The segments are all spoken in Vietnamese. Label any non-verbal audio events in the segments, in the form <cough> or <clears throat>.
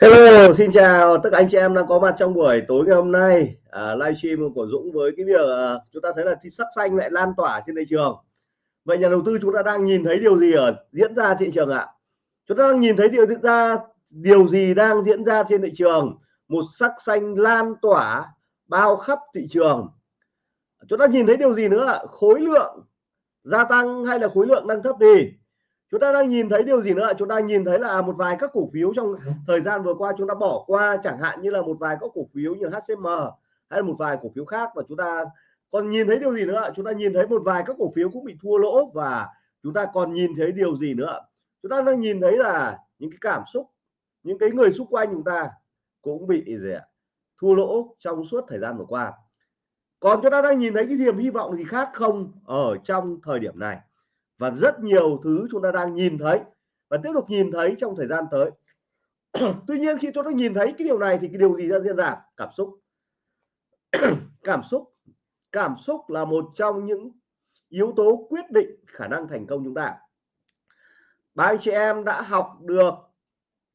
Hello, xin chào tất cả anh chị em đang có mặt trong buổi tối ngày hôm nay à, livestream của Dũng với cái việc à, chúng ta thấy là sắc xanh lại lan tỏa trên thị trường. Vậy nhà đầu tư chúng ta đang nhìn thấy điều gì ở diễn ra thị trường ạ? Chúng ta đang nhìn thấy điều diễn ra điều gì đang diễn ra trên thị trường? Một sắc xanh lan tỏa bao khắp thị trường. Chúng ta nhìn thấy điều gì nữa ạ? Khối lượng gia tăng hay là khối lượng đang thấp đi? Chúng ta đang nhìn thấy điều gì nữa chúng ta nhìn thấy là một vài các cổ phiếu trong thời gian vừa qua chúng ta bỏ qua chẳng hạn như là một vài các cổ phiếu như HCM hay là một vài cổ phiếu khác và chúng ta còn nhìn thấy điều gì nữa chúng ta nhìn thấy một vài các cổ phiếu cũng bị thua lỗ và chúng ta còn nhìn thấy điều gì nữa chúng ta đang nhìn thấy là những cái cảm xúc những cái người xung quanh chúng ta cũng bị gì ạ? Thua lỗ trong suốt thời gian vừa qua. Còn chúng ta đang nhìn thấy cái niềm hy vọng gì khác không ở trong thời điểm này và rất nhiều thứ chúng ta đang nhìn thấy và tiếp tục nhìn thấy trong thời gian tới. <clears throat> Tuy nhiên, khi chúng ta nhìn thấy cái điều này thì cái điều gì ra diễn ra? Cảm xúc. <clears throat> Cảm xúc. Cảm xúc là một trong những yếu tố quyết định khả năng thành công chúng ta. Ba anh chị em đã học được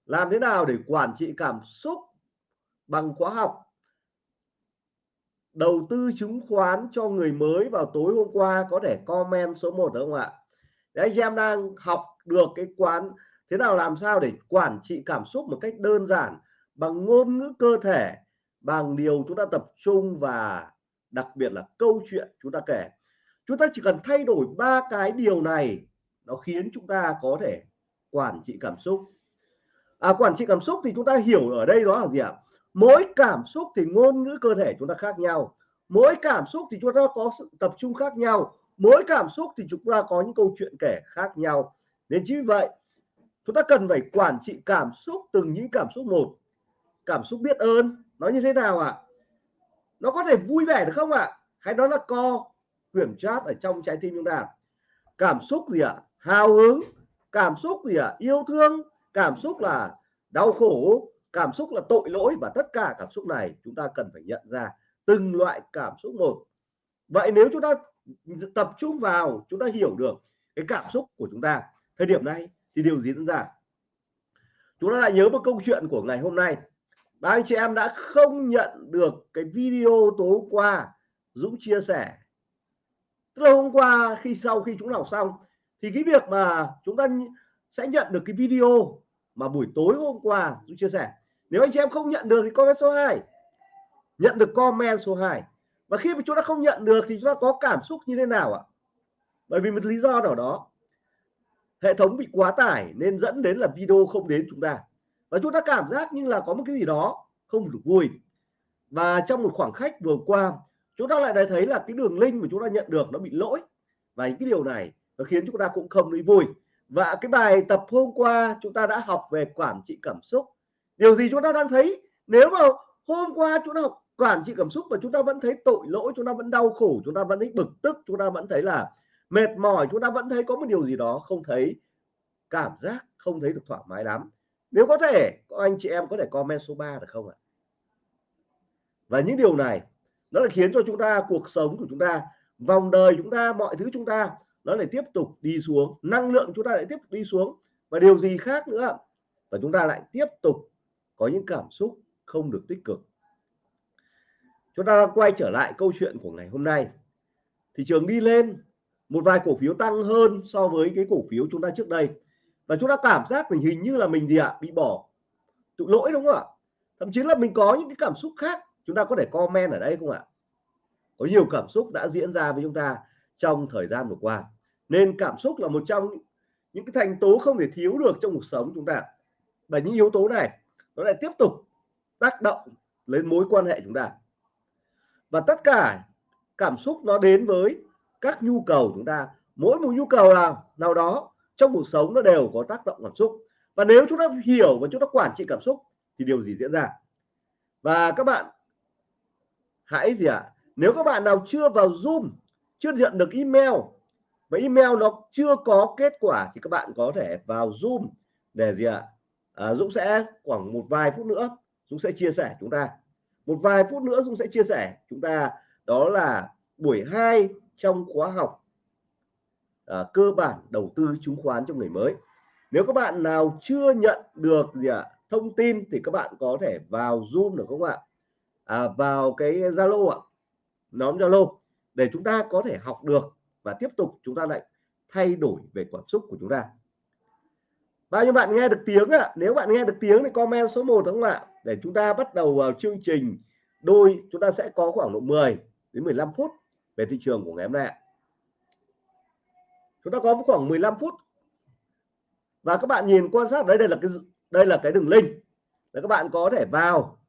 làm thế nào để quản trị cảm xúc bằng khóa học. Đầu tư chứng khoán cho người mới vào tối hôm qua, có thể comment số 1 đúng không ạ? Đấy, anh em đang học được cái quán thế nào làm sao để quản trị cảm xúc một cách đơn giản bằng ngôn ngữ cơ thể bằng điều chúng ta tập trung và đặc biệt là câu chuyện chúng ta kể. Chúng ta chỉ cần thay đổi ba cái điều này nó khiến chúng ta có thể quản trị cảm xúc. À, quản trị cảm xúc thì chúng ta hiểu ở đây đó là gì ạ? Mỗi cảm xúc thì ngôn ngữ cơ thể chúng ta khác nhau mỗi cảm xúc thì chúng ta có sự tập trung khác nhau mỗi cảm xúc thì chúng ta có những câu chuyện kể khác nhau nên chính vì vậy, chúng ta cần phải quản trị cảm xúc từng những cảm xúc một cảm xúc biết ơn, nó như thế nào ạ à? nó có thể vui vẻ được không ạ à? hay đó là co quyển chat ở trong trái tim chúng ta cảm xúc gì ạ à? hào hứng cảm xúc gì ạ à? yêu thương cảm xúc là đau khổ cảm xúc là tội lỗi và tất cả cảm xúc này chúng ta cần phải nhận ra từng loại cảm xúc một vậy nếu chúng ta tập trung vào, chúng ta hiểu được cái cảm xúc của chúng ta. Thời điểm này thì điều gì diễn ra? Chúng ta lại nhớ một câu chuyện của ngày hôm nay. Ba anh chị em đã không nhận được cái video tối qua Dũng chia sẻ. Tức là hôm qua khi sau khi chúng học xong, thì cái việc mà chúng ta sẽ nhận được cái video mà buổi tối hôm qua Dũng chia sẻ. Nếu anh chị em không nhận được thì comment số 2 nhận được comment số 2 và khi mà chúng ta không nhận được thì chúng ta có cảm xúc như thế nào ạ? Bởi vì một lý do nào đó, hệ thống bị quá tải nên dẫn đến là video không đến chúng ta. Và chúng ta cảm giác như là có một cái gì đó không được vui. Và trong một khoảng khách vừa qua, chúng ta lại thấy là cái đường link mà chúng ta nhận được nó bị lỗi. Và những cái điều này nó khiến chúng ta cũng không thấy vui. Và cái bài tập hôm qua chúng ta đã học về quản trị cảm xúc. Điều gì chúng ta đang thấy? Nếu mà hôm qua chúng ta học quản trị cảm xúc mà chúng ta vẫn thấy tội lỗi, chúng ta vẫn đau khổ, chúng ta vẫn thấy bực tức, chúng ta vẫn thấy là mệt mỏi, chúng ta vẫn thấy có một điều gì đó không thấy cảm giác, không thấy được thoải mái lắm. Nếu có thể, có anh chị em có thể comment số 3 được không ạ? Và những điều này, nó là khiến cho chúng ta, cuộc sống của chúng ta, vòng đời chúng ta, mọi thứ chúng ta, nó lại tiếp tục đi xuống, năng lượng chúng ta lại tiếp tục đi xuống. Và điều gì khác nữa và chúng ta lại tiếp tục có những cảm xúc không được tích cực chúng ta quay trở lại câu chuyện của ngày hôm nay. Thị trường đi lên, một vài cổ phiếu tăng hơn so với cái cổ phiếu chúng ta trước đây. Và chúng ta cảm giác mình hình như là mình gì ạ? Bị bỏ tụ lỗi đúng không ạ? Thậm chí là mình có những cái cảm xúc khác. Chúng ta có thể comment ở đây không ạ? Có nhiều cảm xúc đã diễn ra với chúng ta trong thời gian vừa qua. Nên cảm xúc là một trong những cái thành tố không thể thiếu được trong cuộc sống chúng ta. Và những yếu tố này, nó lại tiếp tục tác động lên mối quan hệ chúng ta và tất cả cảm xúc nó đến với các nhu cầu chúng ta mỗi một nhu cầu nào nào đó trong cuộc sống nó đều có tác động cảm xúc và nếu chúng ta hiểu và chúng ta quản trị cảm xúc thì điều gì diễn ra và các bạn hãy gì ạ à? nếu các bạn nào chưa vào zoom chưa nhận được email và email nó chưa có kết quả thì các bạn có thể vào zoom để gì ạ à? à, Dũng sẽ khoảng một vài phút nữa Dũng sẽ chia sẻ chúng ta một vài phút nữa Dung sẽ chia sẻ. Chúng ta đó là buổi 2 trong khóa học à, cơ bản đầu tư chứng khoán cho người mới. Nếu các bạn nào chưa nhận được gì ạ thông tin thì các bạn có thể vào zoom được không ạ? À, vào cái zalo ạ nhóm zalo để chúng ta có thể học được và tiếp tục chúng ta lại thay đổi về cảm xúc của chúng ta bao nhiêu bạn nghe được tiếng ạ? Nếu bạn nghe được tiếng thì comment số 1 đúng không ạ? Để chúng ta bắt đầu vào chương trình, đôi chúng ta sẽ có khoảng độ 10 đến 15 phút về thị trường của ngày hôm nay chúng ta có khoảng 15 phút. Và các bạn nhìn quan sát đấy đây là cái, đây là cái đường link. Để các bạn có thể vào.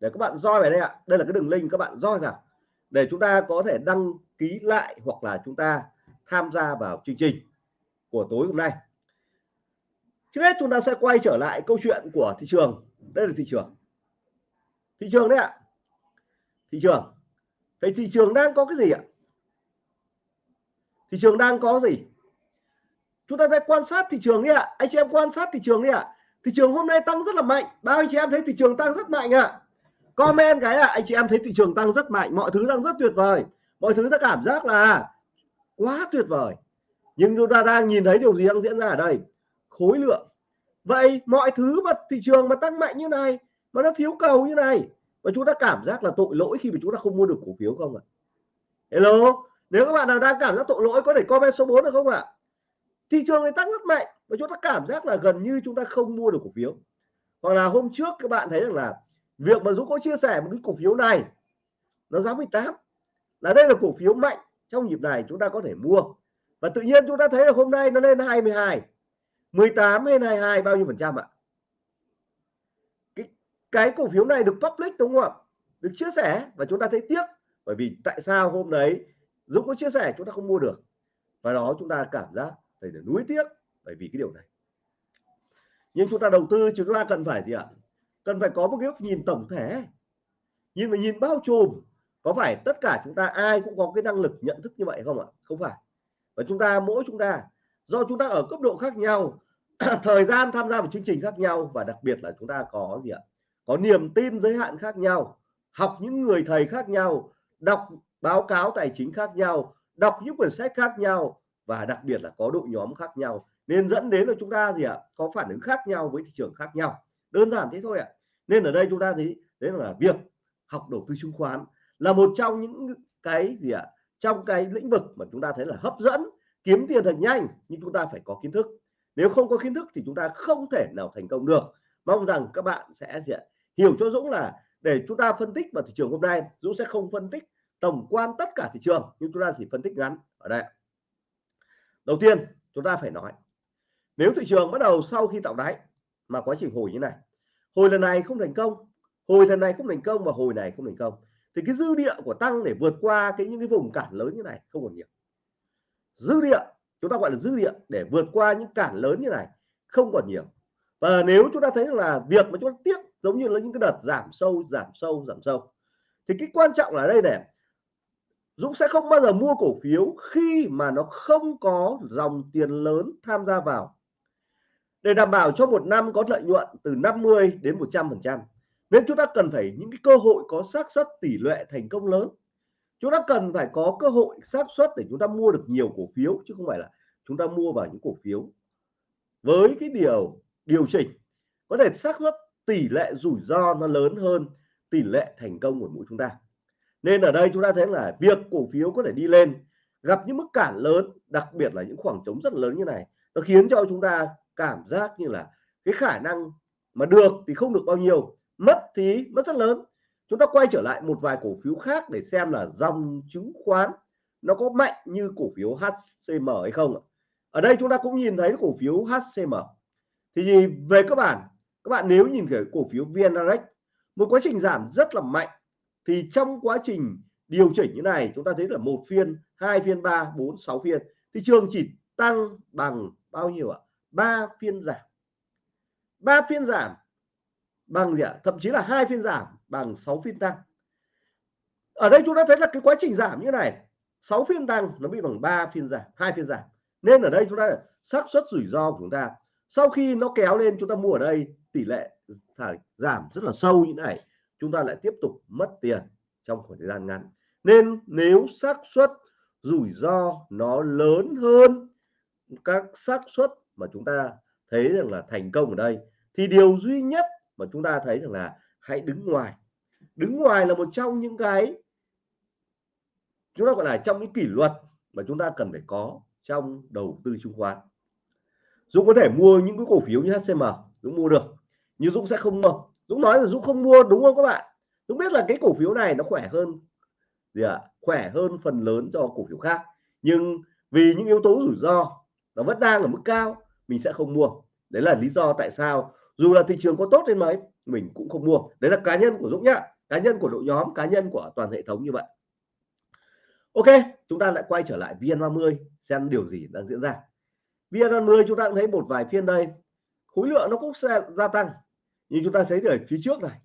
Để các bạn roi vào đây ạ. Đây là cái đường link các bạn roi vào. Để chúng ta có thể đăng ký lại hoặc là chúng ta tham gia vào chương trình của tối hôm nay trước hết chúng ta sẽ quay trở lại câu chuyện của thị trường. Đây là thị trường. Thị trường đấy ạ. Thị trường. Vậy thị trường đang có cái gì ạ? Thị trường đang có gì? Chúng ta sẽ quan sát thị trường đi ạ. Anh chị em quan sát thị trường đi ạ. Thị trường hôm nay tăng rất là mạnh. Bao anh chị em thấy thị trường tăng rất mạnh ạ? Comment cái ạ. Anh chị em thấy thị trường tăng rất mạnh. Mọi thứ đang rất tuyệt vời. Mọi thứ ta cảm giác là quá tuyệt vời. Nhưng chúng ta đang nhìn thấy điều gì đang diễn ra ở đây? Khối lượng. Vậy mọi thứ mà thị trường mà tăng mạnh như này, mà nó thiếu cầu như này và chúng ta cảm giác là tội lỗi khi mà chúng ta không mua được cổ phiếu không ạ? Hello? Nếu các bạn nào đang cảm giác tội lỗi, có thể comment số 4 được không ạ? Thị trường này tăng rất mạnh và chúng ta cảm giác là gần như chúng ta không mua được cổ phiếu. Hoặc là hôm trước các bạn thấy rằng là việc mà Dũng có chia sẻ một cái cổ phiếu này, nó giá 18 là đây là cổ phiếu mạnh trong nhịp này chúng ta có thể mua. Và tự nhiên chúng ta thấy là hôm nay nó lên 22 18 hay 22 bao nhiêu phần trăm ạ? Cái, cái cổ phiếu này được public đúng không ạ? Được chia sẻ và chúng ta thấy tiếc bởi vì tại sao hôm đấy Dũng có chia sẻ chúng ta không mua được? Và đó chúng ta cảm giác phải là nuối tiếc bởi vì cái điều này. Nhưng chúng ta đầu tư chúng ta cần phải gì ạ? Cần phải có một cái góc nhìn tổng thể. Nhìn mà nhìn bao trùm có phải tất cả chúng ta ai cũng có cái năng lực nhận thức như vậy không ạ? Không phải. Và chúng ta mỗi chúng ta do chúng ta ở cấp độ khác nhau, <clears throat> thời gian tham gia vào chương trình khác nhau và đặc biệt là chúng ta có gì ạ? Có niềm tin giới hạn khác nhau, học những người thầy khác nhau, đọc báo cáo tài chính khác nhau, đọc những quyển sách khác nhau và đặc biệt là có đội nhóm khác nhau. Nên dẫn đến là chúng ta gì ạ? Có phản ứng khác nhau với thị trường khác nhau. Đơn giản thế thôi ạ. Nên ở đây chúng ta thấy, đấy là việc học đầu tư chứng khoán là một trong những cái gì ạ? Trong cái lĩnh vực mà chúng ta thấy là hấp dẫn kiếm tiền thật nhanh, nhưng chúng ta phải có kiến thức. Nếu không có kiến thức thì chúng ta không thể nào thành công được. Mong rằng các bạn sẽ hiểu cho Dũng là để chúng ta phân tích vào thị trường hôm nay, Dũng sẽ không phân tích tổng quan tất cả thị trường, nhưng chúng ta chỉ phân tích ngắn. Ở đây đầu tiên, chúng ta phải nói, nếu thị trường bắt đầu sau khi tạo đáy mà quá trình hồi như này, hồi lần này không thành công, hồi lần này không thành công và hồi này không thành công, thì cái dư địa của tăng để vượt qua cái những cái vùng cản lớn như này không còn nhiều dư địa, chúng ta gọi là dư địa, để vượt qua những cản lớn như này không còn nhiều. Và nếu chúng ta thấy là việc mà chúng ta tiếc giống như là những cái đợt giảm sâu giảm sâu giảm sâu, thì cái quan trọng là đây này Dũng sẽ không bao giờ mua cổ phiếu khi mà nó không có dòng tiền lớn tham gia vào. Để đảm bảo cho một năm có lợi nhuận từ 50 đến 100 phần trăm, nên chúng ta cần phải những cái cơ hội có xác suất tỷ lệ thành công lớn chúng ta cần phải có cơ hội xác suất để chúng ta mua được nhiều cổ phiếu, chứ không phải là chúng ta mua vào những cổ phiếu. Với cái điều điều chỉnh, có thể xác suất tỷ lệ rủi ro nó lớn hơn tỷ lệ thành công của mỗi chúng ta. Nên ở đây chúng ta thấy là việc cổ phiếu có thể đi lên, gặp những mức cản lớn, đặc biệt là những khoảng trống rất lớn như này, nó khiến cho chúng ta cảm giác như là cái khả năng mà được thì không được bao nhiêu, mất thì mất rất lớn chúng ta quay trở lại một vài cổ phiếu khác để xem là dòng chứng khoán nó có mạnh như cổ phiếu HCM hay không ở đây chúng ta cũng nhìn thấy cổ phiếu HCM thì về các bạn các bạn nếu nhìn thấy cổ phiếu VN Direct một quá trình giảm rất là mạnh. Thì trong quá trình điều chỉnh như này, chúng ta thấy là một phiên, hai phiên, ba, bốn, sáu phiên. Thị trường chỉ tăng bằng bao nhiêu ạ? Ba phiên giảm. Ba phiên giảm bằng gì ạ? Thậm chí là hai phiên giảm bằng 6 phiên tăng. Ở đây chúng ta thấy là cái quá trình giảm như này 6 phiên tăng nó bị bằng 3 phiên giảm, hai phiên giảm. Nên ở đây chúng ta xác suất rủi ro của chúng ta, sau khi nó kéo lên chúng ta mua ở đây, tỷ lệ giảm rất là sâu như này, chúng ta lại tiếp tục mất tiền trong khoảng thời gian ngắn. Nên nếu xác suất rủi ro nó lớn hơn các xác suất mà chúng ta thấy rằng là thành công ở đây, thì điều duy nhất mà chúng ta thấy rằng là hãy đứng ngoài. Đứng ngoài là một trong những cái chúng ta gọi là trong những kỷ luật mà chúng ta cần phải có trong đầu tư chứng khoán. Dũng có thể mua những cái cổ phiếu như HCM Dũng mua được, nhưng Dũng sẽ không mua. Dũng nói là Dũng không mua, đúng không các bạn? Dũng biết là cái cổ phiếu này nó khỏe hơn gì ạ? À? khỏe hơn phần lớn cho cổ phiếu khác, nhưng vì những yếu tố rủi ro nó vẫn đang ở mức cao, mình sẽ không mua. Đấy là lý do tại sao dù là thị trường có tốt đến mấy mình cũng không mua. Đấy là cá nhân của Dũng nhá. Cá nhân của đội nhóm, cá nhân của toàn hệ thống như vậy. Ok, chúng ta lại quay trở lại VN30 xem điều gì đang diễn ra. VN30 chúng ta cũng thấy một vài phiên đây, khối lượng nó cũng sẽ gia tăng. Nhưng chúng ta thấy ở phía trước này,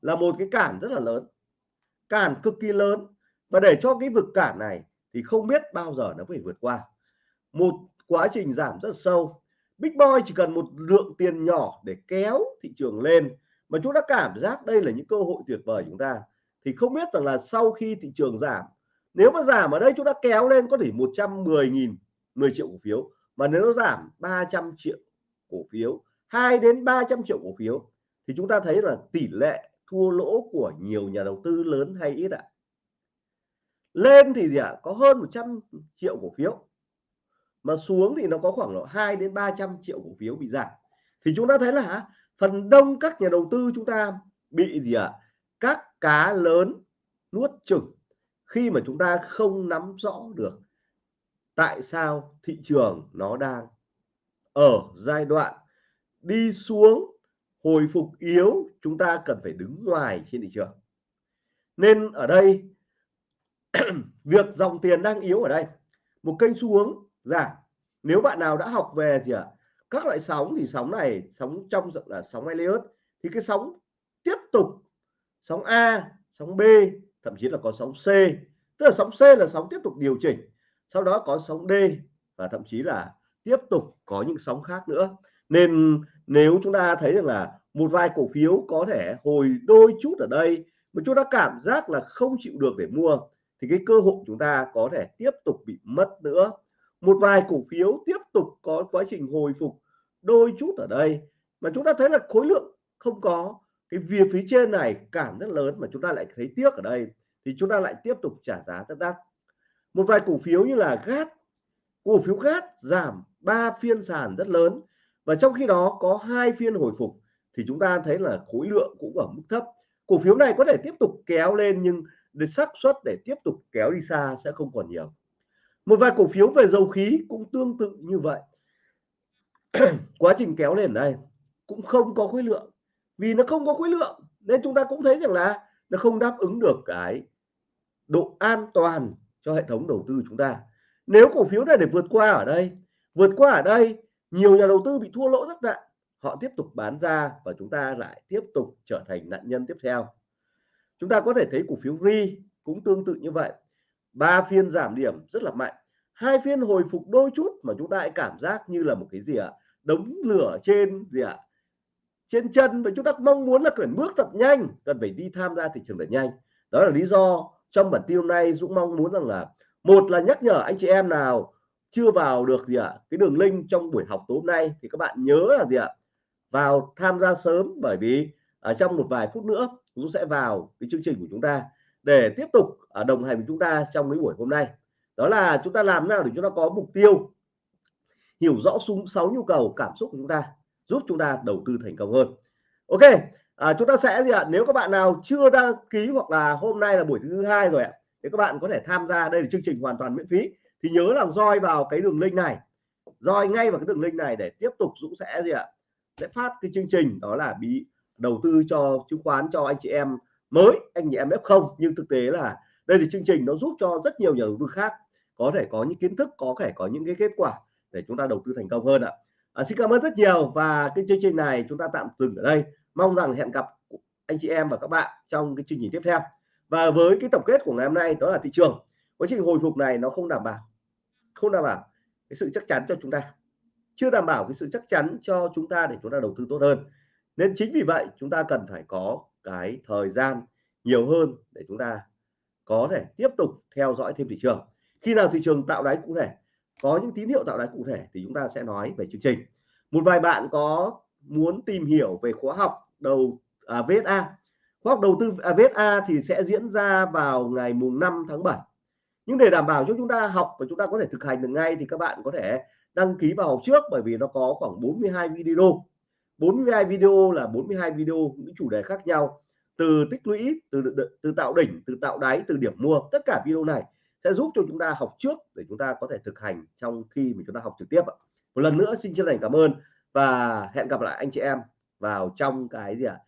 là một cái cản rất là lớn. Cản cực kỳ lớn. Và để cho cái vực cản này thì không biết bao giờ nó phải vượt qua. Một quá trình giảm rất sâu. Big Boy chỉ cần một lượng tiền nhỏ để kéo thị trường lên mà chúng ta cảm giác đây là những cơ hội tuyệt vời chúng ta. Thì không biết rằng là sau khi thị trường giảm, nếu mà giảm ở đây chúng ta kéo lên có thể 110.000 10 triệu cổ phiếu. Mà nếu nó giảm 300 triệu cổ phiếu 2 đến 300 triệu cổ phiếu, thì chúng ta thấy là tỷ lệ thua lỗ của nhiều nhà đầu tư lớn hay ít ạ? À? lên thì gì ạ? À? có hơn 100 triệu cổ phiếu. Mà xuống thì nó có khoảng độ 2 đến 300 triệu cổ phiếu bị giảm. Thì chúng ta thấy là phần đông các nhà đầu tư chúng ta bị gì ạ? À? các cá lớn nuốt chửng khi mà chúng ta không nắm rõ được tại sao thị trường nó đang ở giai đoạn đi xuống hồi phục yếu chúng ta cần phải đứng ngoài trên thị trường. Nên ở đây <clears throat> việc dòng tiền đang yếu ở đây. Một kênh xu hướng giảm nếu bạn nào đã học về gì ạ? à, các loại sóng thì sóng này, sóng trong là sóng Elliot thì cái sóng tiếp tục, sóng A, sóng B, thậm chí là có sóng C. Tức là sóng C là sóng tiếp tục điều chỉnh, sau đó có sóng D và thậm chí là tiếp tục có những sóng khác nữa. Nên nếu chúng ta thấy rằng là một vài cổ phiếu có thể hồi đôi chút ở đây, mà chúng ta cảm giác là không chịu được để mua, thì cái cơ hội chúng ta có thể tiếp tục bị mất nữa. Một vài cổ phiếu tiếp tục có quá trình hồi phục đôi chút ở đây, mà chúng ta thấy là khối lượng không có. Cái việc phía trên này cản rất lớn mà chúng ta lại thấy tiếc ở đây, thì chúng ta lại tiếp tục trả giá rất đắt. Một vài cổ phiếu như là GAT cổ phiếu GAT giảm 3 phiên sàn rất lớn và trong khi đó có hai phiên hồi phục thì chúng ta thấy là khối lượng cũng ở mức thấp. Cổ phiếu này có thể tiếp tục kéo lên nhưng để xác suất để tiếp tục kéo đi xa sẽ không còn nhiều. Một vài cổ phiếu về dầu khí cũng tương tự như vậy. <clears throat> quá trình kéo lên ở đây cũng không có khối lượng. Vì nó không có khối lượng, nên chúng ta cũng thấy rằng là nó không đáp ứng được cái độ an toàn cho hệ thống đầu tư chúng ta. Nếu cổ phiếu này để vượt qua ở đây, vượt qua ở đây, nhiều nhà đầu tư bị thua lỗ rất nặng, họ tiếp tục bán ra và chúng ta lại tiếp tục trở thành nạn nhân tiếp theo. Chúng ta có thể thấy cổ phiếu ri cũng tương tự như vậy. Ba phiên giảm điểm rất là mạnh, hai phiên hồi phục đôi chút mà chúng ta lại cảm giác như là một cái gì ạ? Đống lửa trên gì ạ? Trên chân. Và chúng ta mong muốn là cần bước thật nhanh, cần phải đi tham gia thị trường thật nhanh. Đó là lý do trong bản tin hôm nay Dũng mong muốn rằng là, một là nhắc nhở anh chị em nào chưa vào được gì ạ, cái đường link trong buổi học tối hôm nay, thì các bạn nhớ là gì ạ? Vào tham gia sớm, bởi vì ở trong một vài phút nữa, Dũng sẽ vào cái chương trình của chúng ta để tiếp tục à, đồng hành với chúng ta trong cái buổi hôm nay. Đó là chúng ta làm nào để chúng ta có mục tiêu hiểu rõ súng sáu nhu cầu cảm xúc của chúng ta giúp chúng ta đầu tư thành công hơn. Ok à, chúng ta sẽ gì ạ? Nếu các bạn nào chưa đăng ký hoặc là hôm nay là buổi thứ hai rồi ạ thì các bạn có thể tham gia đây là chương trình hoàn toàn miễn phí. Thì nhớ là roi vào cái đường link này roi ngay vào cái đường link này để tiếp tục Dũng sẽ gì ạ? Sẽ phát cái chương trình đó là bị đầu tư cho chứng khoán cho anh chị em mới anh chị em F0 nhưng thực tế là đây là chương trình nó giúp cho rất nhiều nhà đầu tư khác có thể có những kiến thức có thể có những cái kết quả để chúng ta đầu tư thành công hơn ạ. À, xin cảm ơn rất nhiều và cái chương trình này chúng ta tạm dừng ở đây. Mong rằng hẹn gặp anh chị em và các bạn trong cái chương trình tiếp theo. Và với cái tổng kết của ngày hôm nay đó là thị trường. Quá trình hồi phục này nó không đảm bảo không đảm bảo cái sự chắc chắn cho chúng ta. Chưa đảm bảo cái sự chắc chắn cho chúng ta để chúng ta đầu tư tốt hơn. Nên chính vì vậy chúng ta cần phải có cái thời gian nhiều hơn để chúng ta có thể tiếp tục theo dõi thêm thị trường. Khi nào thị trường tạo đáy cụ thể có những tín hiệu tạo đáy cụ thể thì chúng ta sẽ nói về chương trình. Một vài bạn có muốn tìm hiểu về khóa học đầu à, VSA khóa học đầu tư à, VSA thì sẽ diễn ra vào ngày mùng 5 tháng 7 nhưng để đảm bảo cho chúng ta học và chúng ta có thể thực hành được ngay thì các bạn có thể đăng ký vào học trước bởi vì nó có khoảng 42 video. 42 video là 42 video những chủ đề khác nhau. Từ tích lũy từ từ tạo đỉnh từ tạo đáy từ điểm mua tất cả video này sẽ giúp cho chúng ta học trước để chúng ta có thể thực hành trong khi mình chúng ta học trực tiếp một lần nữa xin chân thành cảm ơn và hẹn gặp lại anh chị em vào trong cái gì ạ? À?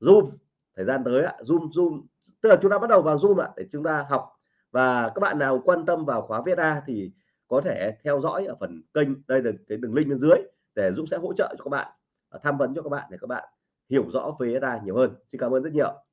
zoom. Thời gian tới ạ, zoom zoom. Tức là chúng ta bắt đầu vào zoom ạ, để chúng ta học. Và các bạn nào quan tâm vào khóa VSA thì có thể theo dõi ở phần kênh, đây là cái đường link bên dưới, để Dũng sẽ hỗ trợ cho các bạn à, tham vấn cho các bạn để các bạn hiểu rõ về VSA nhiều hơn. Xin cảm ơn rất nhiều.